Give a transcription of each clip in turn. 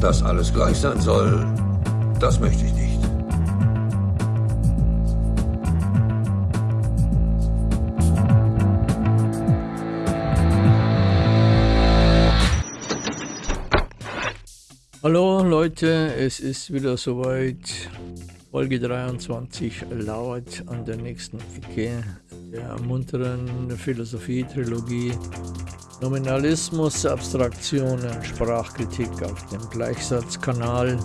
Dass alles gleich sein soll, das möchte ich nicht. Hallo Leute, es ist wieder soweit. Folge 23 lauert an der nächsten Ecke der munteren Philosophie-Trilogie Nominalismus, Abstraktionen, Sprachkritik auf dem Gleichsatzkanal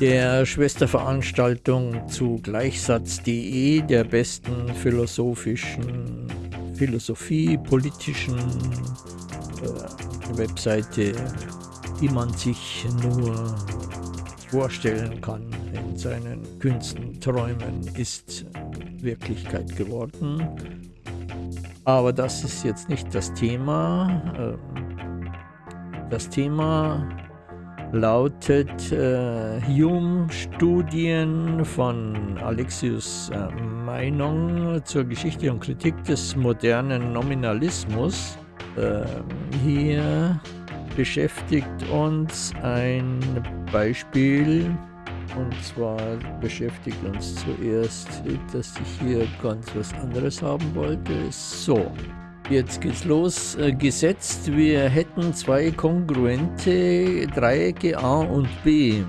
der Schwesterveranstaltung zu Gleichsatz.de, der besten philosophischen, Philosophie, politischen äh, Webseite die man sich nur vorstellen kann in seinen Künsten, Träumen, ist Wirklichkeit geworden. Aber das ist jetzt nicht das Thema. Ähm, das Thema lautet äh, Hume-Studien von Alexius äh, Meinung zur Geschichte und Kritik des modernen Nominalismus. Äh, hier beschäftigt uns ein Beispiel und zwar beschäftigt uns zuerst, dass ich hier ganz was anderes haben wollte. So, jetzt geht's los. Äh, gesetzt, wir hätten zwei kongruente Dreiecke A und B.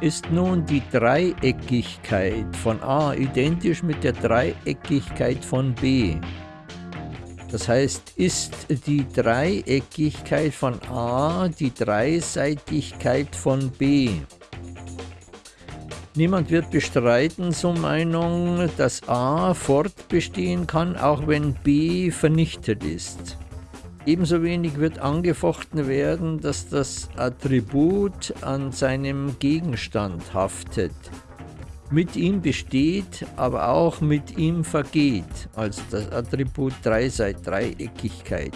Ist nun die Dreieckigkeit von A identisch mit der Dreieckigkeit von B? Das heißt, ist die Dreieckigkeit von A die Dreiseitigkeit von B? Niemand wird bestreiten, so Meinung, dass A fortbestehen kann, auch wenn B vernichtet ist. Ebenso wenig wird angefochten werden, dass das Attribut an seinem Gegenstand haftet mit ihm besteht, aber auch mit ihm vergeht, also das Attribut Dreiseit, Dreieckigkeit.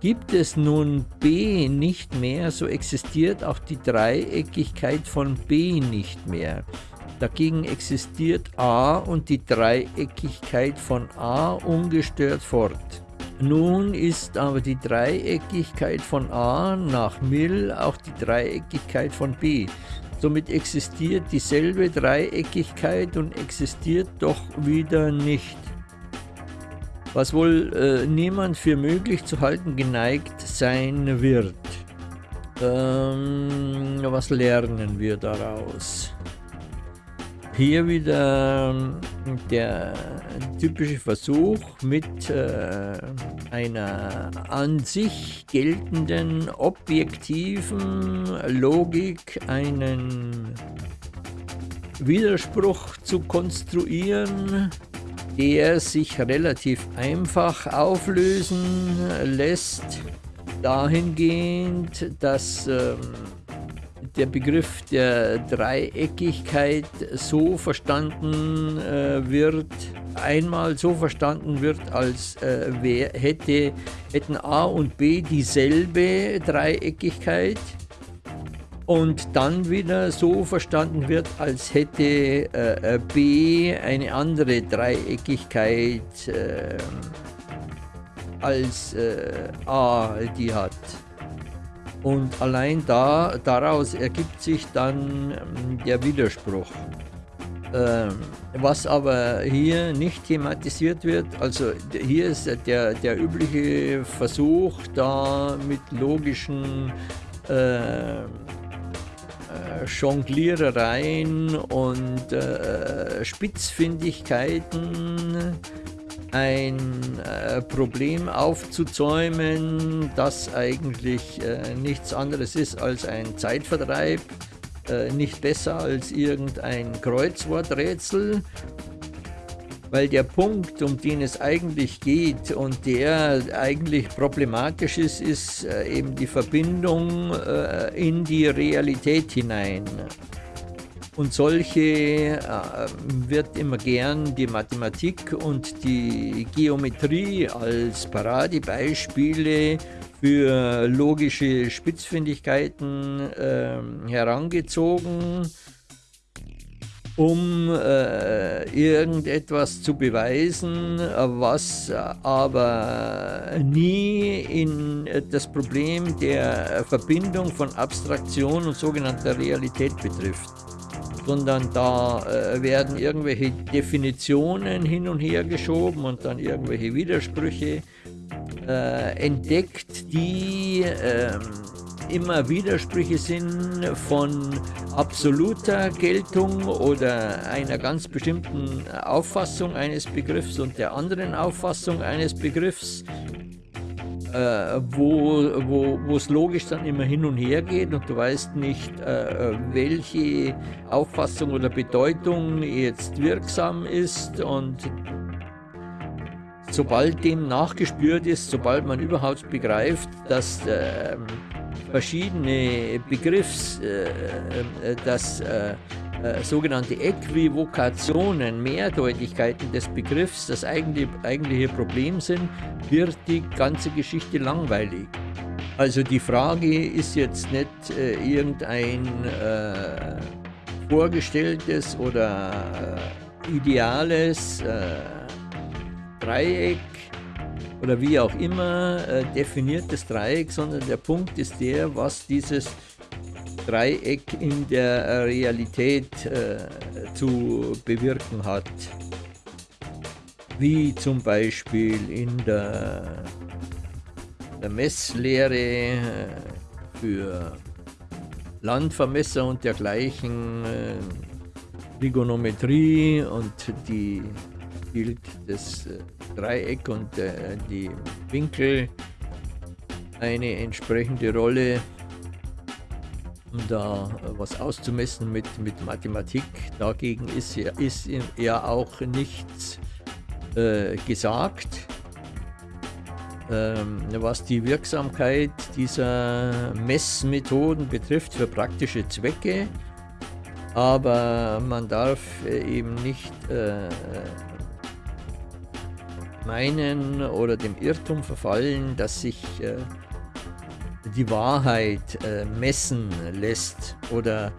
Gibt es nun B nicht mehr, so existiert auch die Dreieckigkeit von B nicht mehr. Dagegen existiert A und die Dreieckigkeit von A ungestört fort. Nun ist aber die Dreieckigkeit von A nach Mill auch die Dreieckigkeit von B. Somit existiert dieselbe Dreieckigkeit und existiert doch wieder nicht. Was wohl äh, niemand für möglich zu halten geneigt sein wird. Ähm, was lernen wir daraus? Hier wieder ähm, der typische Versuch mit äh, einer an sich geltenden objektiven Logik einen Widerspruch zu konstruieren, der sich relativ einfach auflösen lässt, dahingehend, dass ähm, der Begriff der Dreieckigkeit so verstanden äh, wird, einmal so verstanden wird, als äh, wer hätte, hätten A und B dieselbe Dreieckigkeit und dann wieder so verstanden wird, als hätte äh, B eine andere Dreieckigkeit äh, als äh, A die hat. Und allein da, daraus ergibt sich dann ähm, der Widerspruch. Ähm, was aber hier nicht thematisiert wird, also hier ist der, der übliche Versuch, da mit logischen äh, äh, Jonglierereien und äh, Spitzfindigkeiten ein äh, Problem aufzuzäumen, das eigentlich äh, nichts anderes ist als ein Zeitvertreib, äh, nicht besser als irgendein Kreuzworträtsel, weil der Punkt, um den es eigentlich geht und der eigentlich problematisch ist, ist äh, eben die Verbindung äh, in die Realität hinein. Und solche äh, wird immer gern die Mathematik und die Geometrie als Paradebeispiele für logische Spitzfindigkeiten äh, herangezogen. um äh, irgendetwas zu beweisen, was aber nie in das Problem der Verbindung von Abstraktion und sogenannter Realität betrifft sondern da äh, werden irgendwelche Definitionen hin und her geschoben und dann irgendwelche Widersprüche äh, entdeckt, die äh, immer Widersprüche sind von absoluter Geltung oder einer ganz bestimmten Auffassung eines Begriffs und der anderen Auffassung eines Begriffs, äh, wo es logisch dann immer hin und her geht und du weißt nicht, äh, welche Auffassung oder Bedeutung jetzt wirksam ist und sobald dem nachgespürt ist, sobald man überhaupt begreift, dass äh, verschiedene Begriffs, äh, äh, dass äh, äh, sogenannte Äquivokationen, Mehrdeutigkeiten des Begriffs das eigentliche, eigentliche Problem sind, wird die ganze Geschichte langweilig. Also die Frage ist jetzt nicht äh, irgendein äh, vorgestelltes oder äh, ideales Dreieck oder wie auch immer äh, definiertes Dreieck, sondern der Punkt ist der, was dieses Dreieck in der Realität äh, zu bewirken hat. Wie zum Beispiel in der, der Messlehre äh, für Landvermesser und dergleichen, äh, Trigonometrie und die spielt das äh, Dreieck und äh, die Winkel eine entsprechende Rolle um da äh, was auszumessen mit, mit Mathematik. Dagegen ist ja, ist ja auch nichts äh, gesagt. Ähm, was die Wirksamkeit dieser Messmethoden betrifft für praktische Zwecke, aber man darf äh, eben nicht äh, meinen oder dem Irrtum verfallen, dass sich äh, die Wahrheit äh, messen lässt oder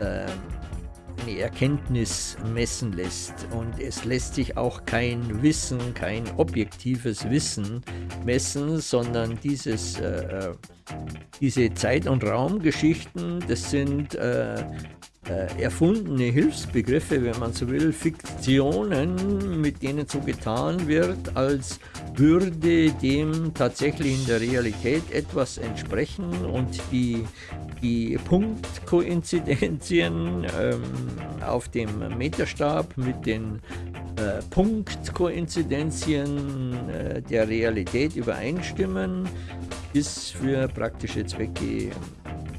äh, eine Erkenntnis messen lässt. Und es lässt sich auch kein Wissen, kein objektives Wissen messen, sondern dieses, äh, äh diese Zeit- und Raumgeschichten, das sind äh, erfundene Hilfsbegriffe, wenn man so will, Fiktionen, mit denen so getan wird, als würde dem tatsächlich in der Realität etwas entsprechen und die, die Punktkoinzidenzien ähm, auf dem Meterstab mit den äh, Punktkoinzidenzien äh, der Realität übereinstimmen, ist für praktische Zwecke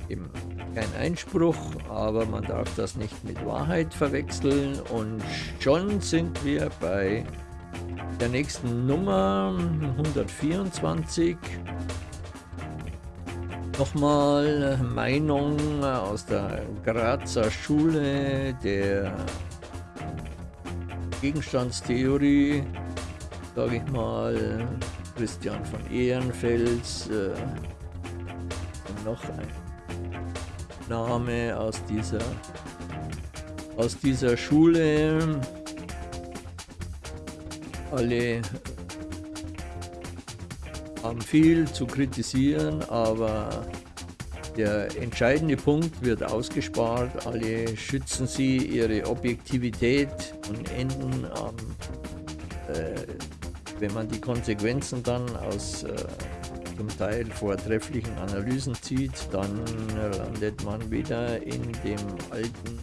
eben kein Einspruch, aber man darf das nicht mit Wahrheit verwechseln. Und schon sind wir bei der nächsten Nummer 124. Nochmal Meinung aus der Grazer Schule der Gegenstandstheorie, sage ich mal, Christian von Ehrenfels, äh, noch ein Name aus dieser, aus dieser Schule. Alle haben viel zu kritisieren, aber der entscheidende Punkt wird ausgespart. Alle schützen sie ihre Objektivität und enden am, äh, wenn man die Konsequenzen dann aus äh, zum Teil vortrefflichen Analysen zieht, dann landet man wieder in dem alten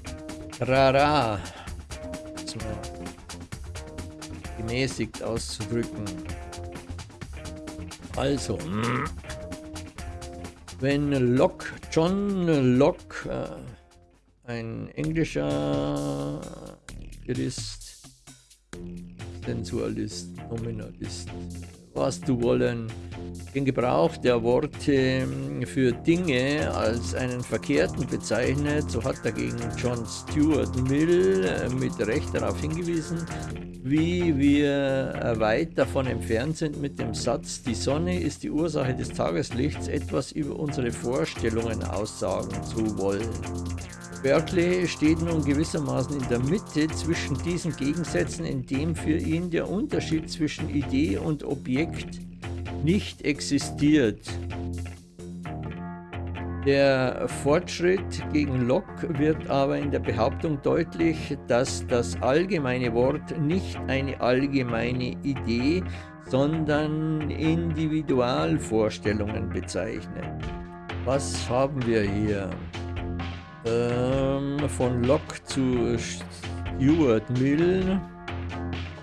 Rara, um gemäßigt auszudrücken. Also, wenn Locke, John Locke, äh, ein englischer Jurist, Sensualist, Nominalist, was du wollen, den Gebrauch der Worte ähm, für Dinge als einen verkehrten bezeichnet, so hat dagegen John Stuart Mill äh, mit Recht darauf hingewiesen, wie wir äh, weit davon entfernt sind mit dem Satz, die Sonne ist die Ursache des Tageslichts, etwas über unsere Vorstellungen aussagen zu wollen. Berkeley steht nun gewissermaßen in der Mitte zwischen diesen Gegensätzen, in dem für ihn der Unterschied zwischen Idee und Objekt nicht existiert. Der Fortschritt gegen Locke wird aber in der Behauptung deutlich, dass das allgemeine Wort nicht eine allgemeine Idee, sondern Individualvorstellungen bezeichnet. Was haben wir hier? Ähm, von Locke zu Stuart Mill.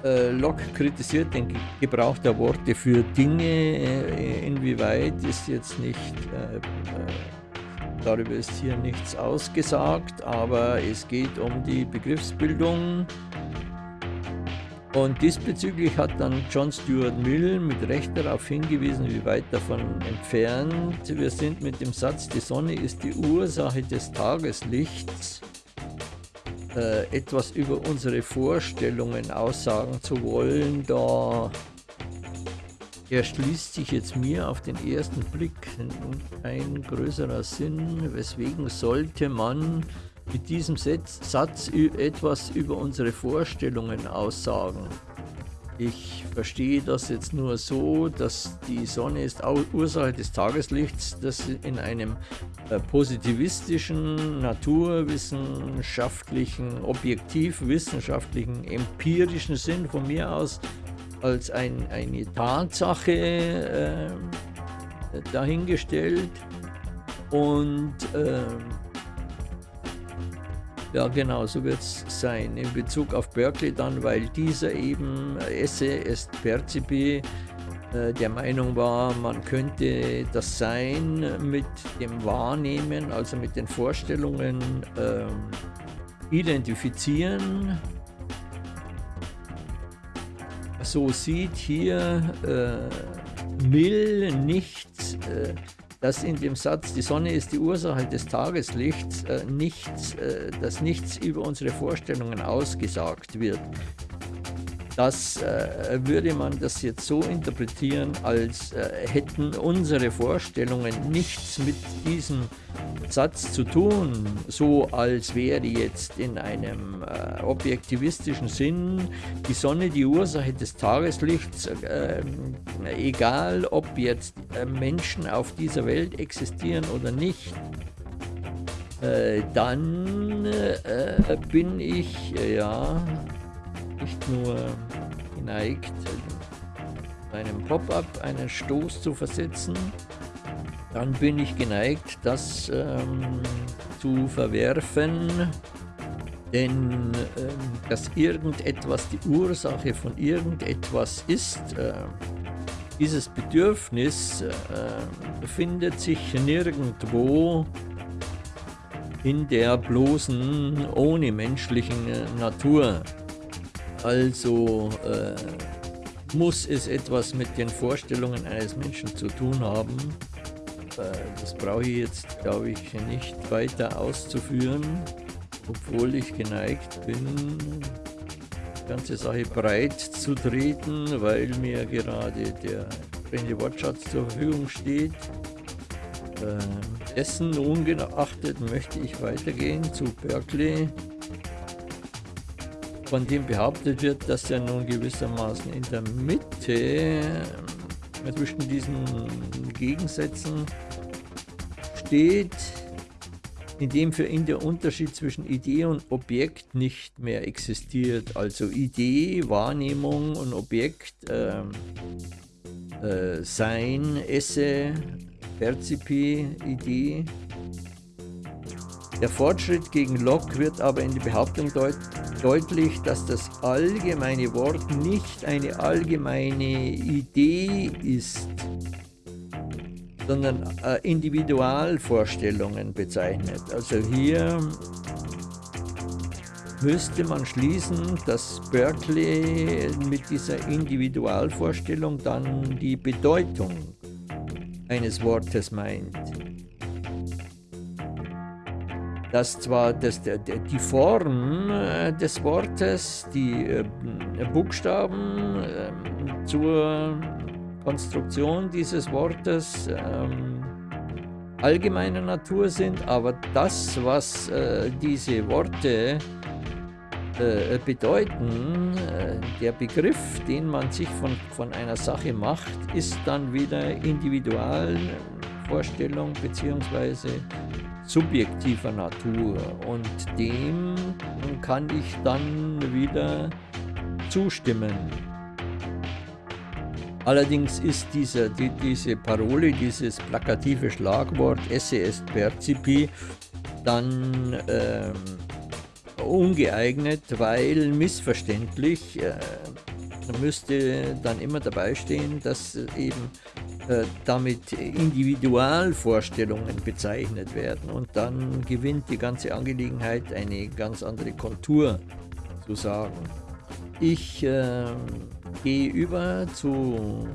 Äh, Locke kritisiert den Gebrauch der Worte für Dinge. Äh, inwieweit ist jetzt nicht, äh, äh, darüber ist hier nichts ausgesagt, aber es geht um die Begriffsbildung. Und diesbezüglich hat dann John Stuart Mill mit Recht darauf hingewiesen, wie weit davon entfernt wir sind mit dem Satz, die Sonne ist die Ursache des Tageslichts, äh, etwas über unsere Vorstellungen aussagen zu wollen, da erschließt sich jetzt mir auf den ersten Blick ein größerer Sinn, weswegen sollte man mit diesem Satz etwas über unsere Vorstellungen aussagen. Ich verstehe das jetzt nur so, dass die Sonne ist Ursache des Tageslichts, das in einem äh, positivistischen, naturwissenschaftlichen, objektivwissenschaftlichen, empirischen Sinn von mir aus als ein, eine Tatsache äh, dahingestellt und äh, ja, genau, so wird es sein. In Bezug auf Berkeley dann, weil dieser eben Esse est percipi äh, der Meinung war, man könnte das Sein mit dem Wahrnehmen, also mit den Vorstellungen äh, identifizieren. So sieht hier äh, Mill nicht äh, dass in dem Satz, die Sonne ist die Ursache des Tageslichts, äh, nichts, äh, dass nichts über unsere Vorstellungen ausgesagt wird. Das äh, würde man das jetzt so interpretieren, als äh, hätten unsere Vorstellungen nichts mit diesem Satz zu tun, so als wäre jetzt in einem äh, objektivistischen Sinn die Sonne die Ursache des Tageslichts, äh, egal ob jetzt äh, Menschen auf dieser Welt existieren oder nicht. Äh, dann äh, bin ich ja nicht nur geneigt, einem Pop-up einen Stoß zu versetzen, dann bin ich geneigt, das ähm, zu verwerfen, denn ähm, dass irgendetwas die Ursache von irgendetwas ist, äh, dieses Bedürfnis äh, befindet sich nirgendwo in der bloßen, ohne menschlichen Natur. Also äh, muss es etwas mit den Vorstellungen eines Menschen zu tun haben, äh, das brauche ich jetzt, glaube ich, nicht weiter auszuführen, obwohl ich geneigt bin, die ganze Sache breit zu treten, weil mir gerade der entsprechende Wortschatz zur Verfügung steht. Äh, dessen ungeachtet möchte ich weitergehen zu Berkeley, von dem behauptet wird, dass er nun gewissermaßen in der Mitte zwischen diesen Gegensätzen steht, in dem für ihn der Unterschied zwischen Idee und Objekt nicht mehr existiert. Also Idee, Wahrnehmung und Objekt, äh, äh, Sein, Esse, Percipi, Idee. Der Fortschritt gegen Locke wird aber in die Behauptung deut deutlich, dass das allgemeine Wort nicht eine allgemeine Idee ist, sondern äh, Individualvorstellungen bezeichnet. Also hier müsste man schließen, dass Berkeley mit dieser Individualvorstellung dann die Bedeutung eines Wortes meint dass zwar das, die Form äh, des Wortes, die äh, Buchstaben ähm, zur Konstruktion dieses Wortes ähm, allgemeiner Natur sind, aber das, was äh, diese Worte bedeuten, der Begriff, den man sich von, von einer Sache macht, ist dann wieder Individualvorstellung bzw. subjektiver Natur und dem kann ich dann wieder zustimmen. Allerdings ist dieser, die, diese Parole, dieses plakative Schlagwort est percipi dann ähm, ungeeignet, weil missverständlich äh, müsste dann immer dabei stehen, dass eben damit Individualvorstellungen bezeichnet werden und dann gewinnt die ganze Angelegenheit eine ganz andere Kontur zu sagen. Ich äh, gehe über zu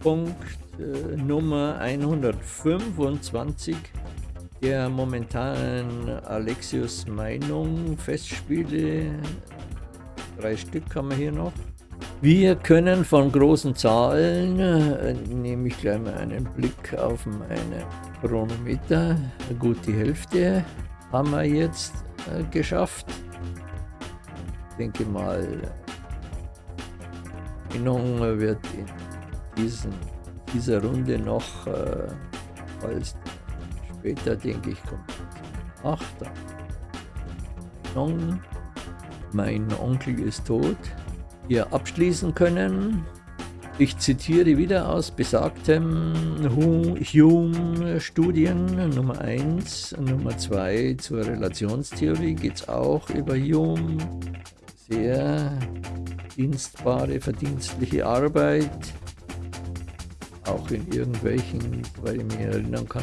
Punkt äh, Nummer 125 der momentanen Alexius Meinung Festspiele. Drei Stück haben wir hier noch. Wir können von großen Zahlen, äh, nehme ich gleich mal einen Blick auf meine Chronometer, gut die Hälfte haben wir jetzt äh, geschafft. Ich denke mal, Meinung wird in diesen, dieser Runde noch äh, als später, denke ich, kommt. Ach, da. Meinung, mein Onkel ist tot. Hier abschließen können. Ich zitiere wieder aus besagtem Hume-Studien Nummer 1, Nummer 2 zur Relationstheorie geht es auch über Hume. Sehr dienstbare, verdienstliche Arbeit, auch in irgendwelchen, weil ich mich erinnern kann,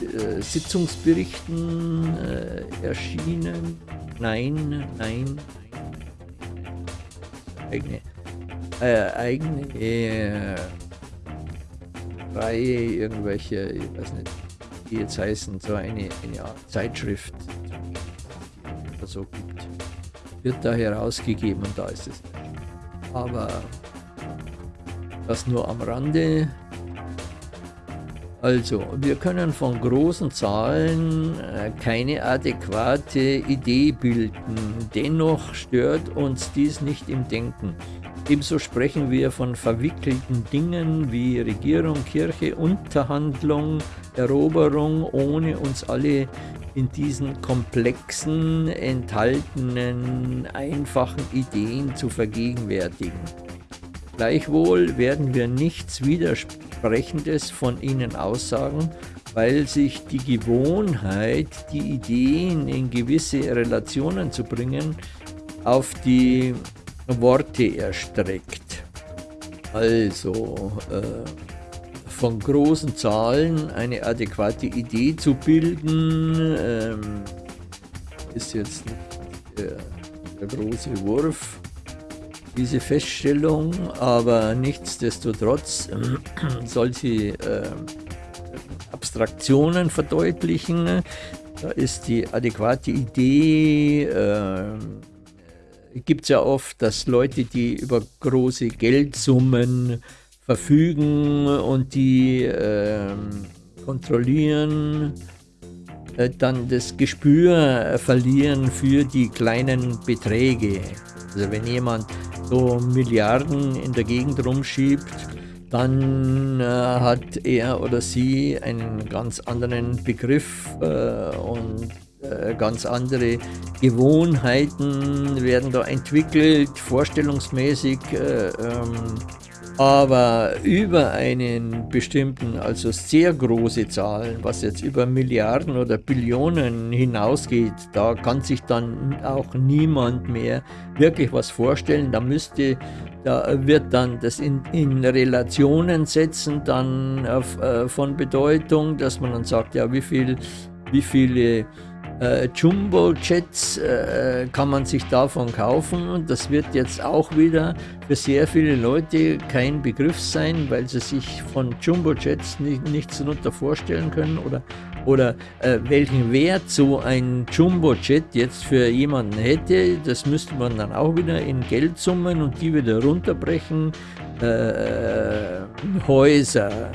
äh, Sitzungsberichten äh, erschienen. Nein, nein, eigene, äh, eigene äh, Reihe, irgendwelche, ich weiß nicht, die jetzt heißen, so eine, eine Art Zeitschrift, oder so gibt, wird da herausgegeben und da ist es aber das nur am Rande. Also, wir können von großen Zahlen äh, keine adäquate Idee bilden. Dennoch stört uns dies nicht im Denken. Ebenso sprechen wir von verwickelten Dingen wie Regierung, Kirche, Unterhandlung, Eroberung, ohne uns alle in diesen komplexen, enthaltenen, einfachen Ideen zu vergegenwärtigen. Gleichwohl werden wir nichts Widersprechendes von ihnen aussagen, weil sich die Gewohnheit, die Ideen in gewisse Relationen zu bringen, auf die Worte erstreckt. Also, äh, von großen Zahlen eine adäquate Idee zu bilden, ähm, ist jetzt nicht der, der, große Wurf, diese Feststellung, aber nichtsdestotrotz äh, soll sie äh, Abstraktionen verdeutlichen. Da ist die adäquate Idee, äh, gibt es ja oft, dass Leute, die über große Geldsummen verfügen und die äh, kontrollieren, äh, dann das Gespür äh, verlieren für die kleinen Beträge. Also wenn jemand so Milliarden in der Gegend rumschiebt, dann äh, hat er oder sie einen ganz anderen Begriff äh, und äh, ganz andere Gewohnheiten werden da entwickelt, vorstellungsmäßig. Ähm, aber über einen bestimmten, also sehr große Zahlen, was jetzt über Milliarden oder Billionen hinausgeht, da kann sich dann auch niemand mehr wirklich was vorstellen. Da müsste, da wird dann das in, in Relationen setzen dann auf, äh, von Bedeutung, dass man dann sagt, ja, wie viel, wie viele äh, Jumbo-Jets äh, kann man sich davon kaufen und das wird jetzt auch wieder für sehr viele Leute kein Begriff sein, weil sie sich von Jumbo-Jets nicht, nichts darunter vorstellen können oder, oder äh, welchen Wert so ein Jumbo-Jet jetzt für jemanden hätte, das müsste man dann auch wieder in Geldsummen und die wieder runterbrechen. Äh, Häuser,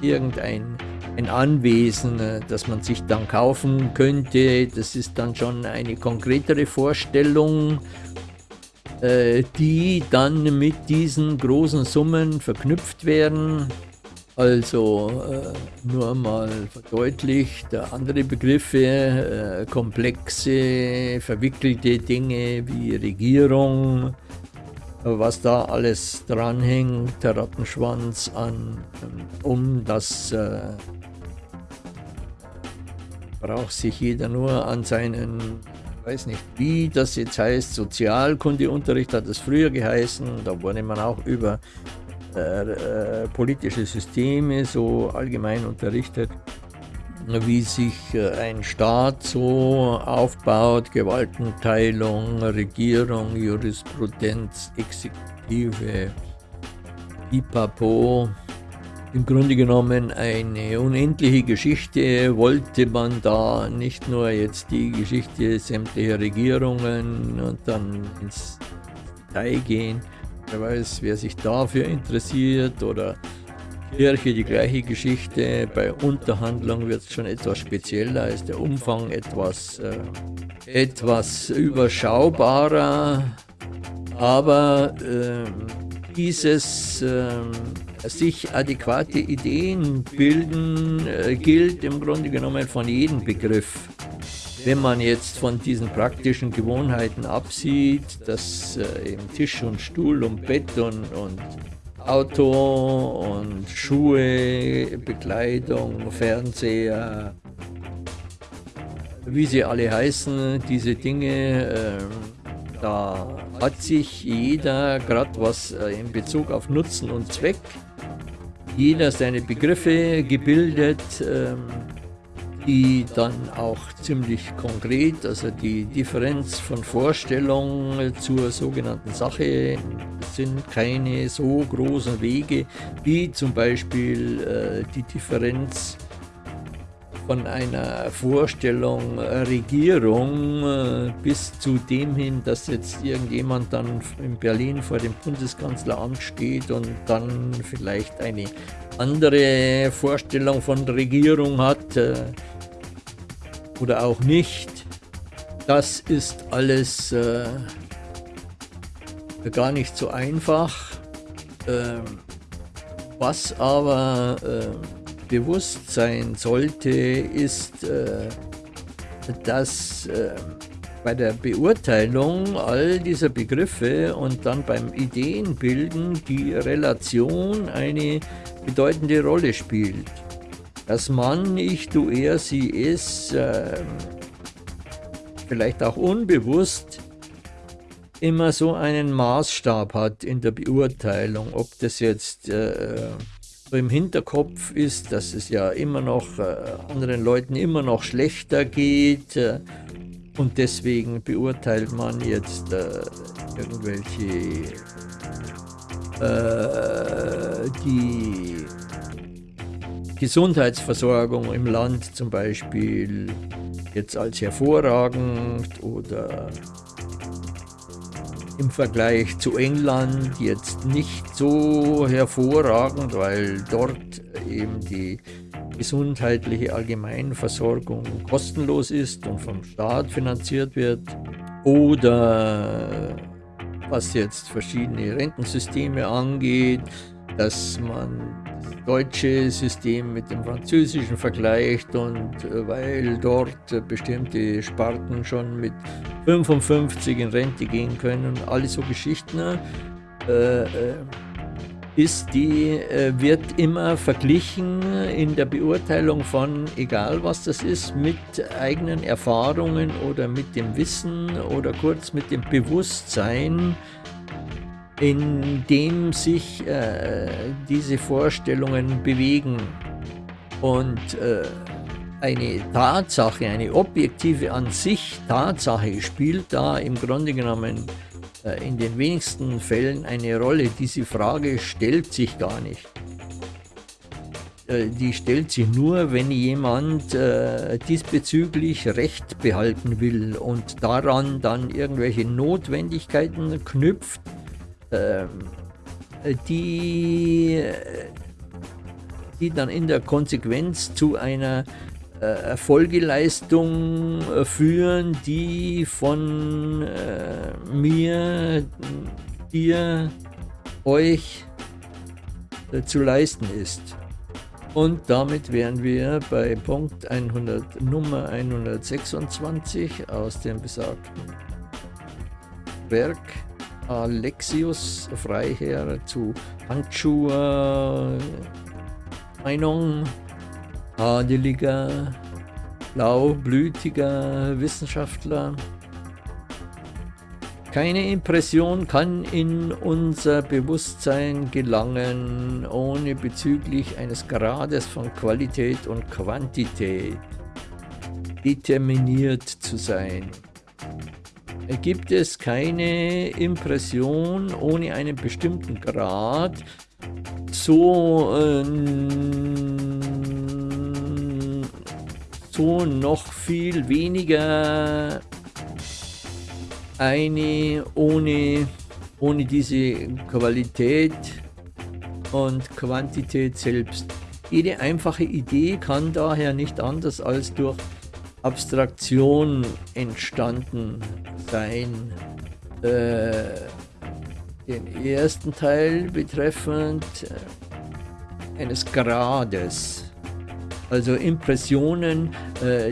irgendein ein Anwesen, äh, das man sich dann kaufen könnte. Das ist dann schon eine konkretere Vorstellung, äh, die dann mit diesen großen Summen verknüpft werden. Also äh, nur mal verdeutlicht, andere Begriffe, komplexe, verwickelte Dinge wie Regierung, was da alles dranhängt, der Rattenschwanz an, um das braucht sich jeder nur an seinen, weiß nicht wie das jetzt heißt, Sozialkundeunterricht hat es früher geheißen, da wurde man auch über äh, äh, politische Systeme so allgemein unterrichtet, wie sich äh, ein Staat so aufbaut, Gewaltenteilung, Regierung, Jurisprudenz, Exekutive, Pipapo, im Grunde genommen eine unendliche Geschichte, wollte man da nicht nur jetzt die Geschichte sämtlicher Regierungen und dann ins Detail gehen, wer weiß, wer sich dafür interessiert oder Kirche die gleiche Geschichte, bei Unterhandlung wird es schon etwas spezieller, ist der Umfang etwas, äh, etwas überschaubarer, aber äh, dieses äh, sich adäquate Ideen bilden, äh, gilt im Grunde genommen von jedem Begriff. Wenn man jetzt von diesen praktischen Gewohnheiten absieht, dass äh, eben Tisch und Stuhl und Bett und, und Auto und Schuhe, Bekleidung, Fernseher, wie sie alle heißen, diese Dinge, äh, da hat sich jeder, gerade was äh, in Bezug auf Nutzen und Zweck, jeder seine Begriffe gebildet, ähm, die dann auch ziemlich konkret, also die Differenz von Vorstellung zur sogenannten Sache sind keine so großen Wege wie zum Beispiel äh, die Differenz von einer Vorstellung äh, Regierung äh, bis zu dem hin, dass jetzt irgendjemand dann in Berlin vor dem Bundeskanzleramt steht und dann vielleicht eine andere Vorstellung von Regierung hat äh, oder auch nicht. Das ist alles gar nicht so einfach. Ähm, was aber bewusst sein sollte, ist, äh, dass äh, bei der Beurteilung all dieser Begriffe und dann beim Ideenbilden die Relation eine bedeutende Rolle spielt. Dass man, ich, du, er, sie, es, äh, vielleicht auch unbewusst, immer so einen Maßstab hat in der Beurteilung, ob das jetzt äh, im Hinterkopf ist, dass es ja immer noch äh, anderen Leuten immer noch schlechter geht äh, und deswegen beurteilt man jetzt äh, irgendwelche äh, die Gesundheitsversorgung im Land zum Beispiel jetzt als hervorragend oder im Vergleich zu England jetzt nicht so hervorragend, weil dort eben die gesundheitliche Allgemeinversorgung kostenlos ist und vom Staat finanziert wird. Oder was jetzt verschiedene Rentensysteme angeht, dass man deutsche System mit dem französischen vergleicht und äh, weil dort äh, bestimmte Sparten schon mit 55 in Rente gehen können, alle so Geschichten, äh, äh, ist die, äh, wird immer verglichen in der Beurteilung von, egal was das ist, mit eigenen Erfahrungen oder mit dem Wissen oder kurz mit dem Bewusstsein, in dem sich äh, diese Vorstellungen bewegen. Und äh, eine Tatsache, eine objektive an sich Tatsache spielt da im Grunde genommen äh, in den wenigsten Fällen eine Rolle. Diese Frage stellt sich gar nicht. Äh, die stellt sich nur, wenn jemand äh, diesbezüglich Recht behalten will und daran dann irgendwelche Notwendigkeiten knüpft, die die dann in der Konsequenz zu einer äh, Folgeleistung äh, führen, die von äh, mir, dir, euch zu leisten ist. Und damit wären wir bei Punkt 100, Nummer 126 aus dem besagten Werk Alexius Freiherr zu Handschuhe Meinung adeliger, blaublütiger Wissenschaftler. Keine Impression kann in unser Bewusstsein gelangen, ohne bezüglich eines Grades von Qualität und Quantität determiniert zu sein. Gibt es keine Impression ohne einen bestimmten Grad, so äh, so noch viel weniger eine ohne, ohne diese Qualität und Quantität selbst. Jede einfache Idee kann daher nicht anders als durch Abstraktion entstanden sein. Äh, den ersten Teil betreffend äh, eines Grades also Impressionen, äh,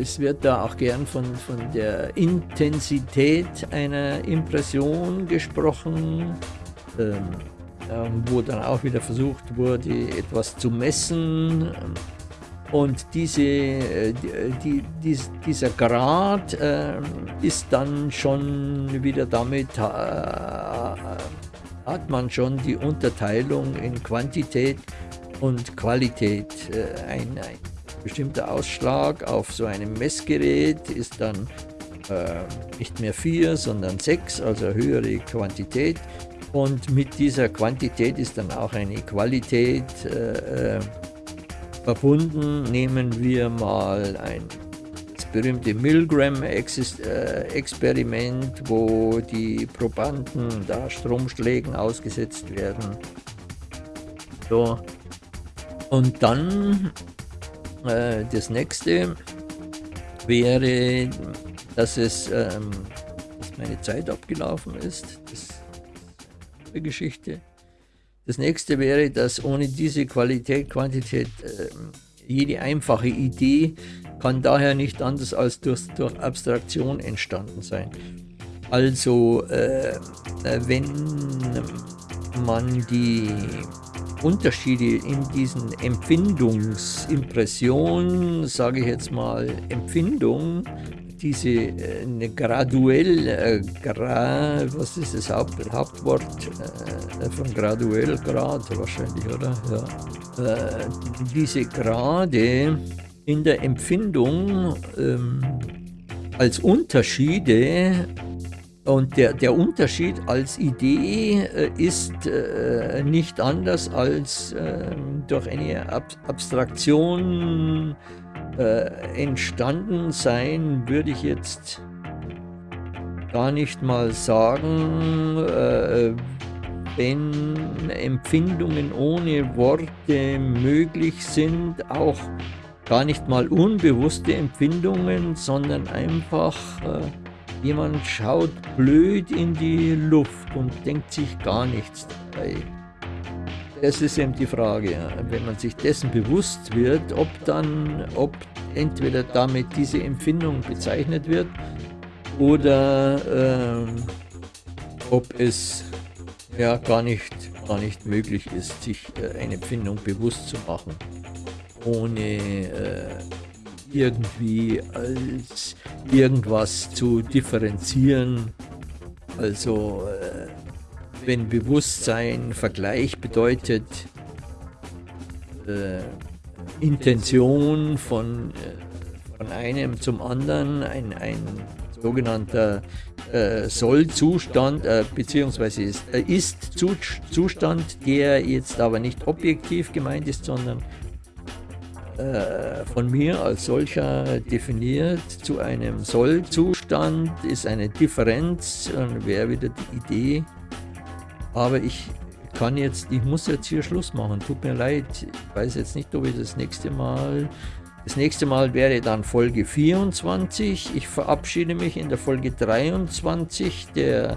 es wird da auch gern von, von der Intensität einer Impression gesprochen, ähm, wo dann auch wieder versucht wurde, etwas zu messen. Und diese, äh, die, die, dieser Grad äh, ist dann schon wieder damit, äh, hat man schon die Unterteilung in Quantität und Qualität. Äh, ein, ein, bestimmter Ausschlag auf so einem Messgerät ist dann äh, nicht mehr 4, sondern 6, also höhere Quantität. Und mit dieser Quantität ist dann auch eine Qualität äh, äh verbunden. Nehmen wir mal ein berühmte Milgram-Experiment, wo die Probanden da Stromschlägen ausgesetzt werden. So, und dann äh, das nächste wäre, dass es ähm, dass meine Zeit abgelaufen ist. Das ist eine Geschichte. Das nächste wäre, dass ohne diese Qualität, Quantität, äh, jede einfache Idee kann daher nicht anders als durch, durch Abstraktion entstanden sein. Also, äh, äh wenn man die Unterschiede in diesen Empfindungsimpressionen, sage ich jetzt mal Empfindung, diese äh, graduell, äh, gra, was ist das Haupt, Hauptwort äh, von graduell, Grad wahrscheinlich, oder? Ja. Äh, diese Grade in der Empfindung ähm, als Unterschiede und der, der Unterschied als Idee äh, ist äh, nicht anders als äh, durch eine Ab Abstraktion äh, entstanden sein, würde ich jetzt gar nicht mal sagen, äh, wenn Empfindungen ohne Worte möglich sind, auch gar nicht mal unbewusste Empfindungen, sondern einfach äh, Jemand schaut blöd in die Luft und denkt sich gar nichts dabei. Das ist eben die Frage, wenn man sich dessen bewusst wird, ob dann, ob entweder damit diese Empfindung bezeichnet wird oder äh, ob es ja gar nicht, gar nicht möglich ist, sich äh, eine Empfindung bewusst zu machen, ohne äh, irgendwie als irgendwas zu differenzieren. Also äh, wenn Bewusstsein Vergleich bedeutet, äh, Intention von, äh, von einem zum anderen, ein, ein sogenannter äh, Soll-Zustand, äh, beziehungsweise ist, äh, Ist-Zustand, der jetzt aber nicht objektiv gemeint ist, sondern äh, von mir als solcher definiert zu einem Soll-Zustand ist eine Differenz und wäre wieder die Idee. Aber ich kann jetzt, ich muss jetzt hier Schluss machen. Tut mir leid. Ich weiß jetzt nicht, ob ich das nächste Mal. Das nächste Mal wäre dann Folge 24. Ich verabschiede mich in der Folge 23 der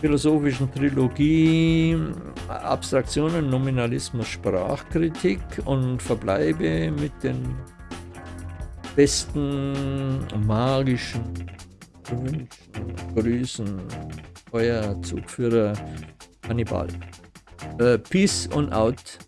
philosophischen Trilogie Abstraktionen, Nominalismus, Sprachkritik und verbleibe mit den besten magischen Grüßen. Euer Zugführer Kannibal. Äh, peace on out.